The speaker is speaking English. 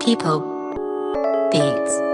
People. Beats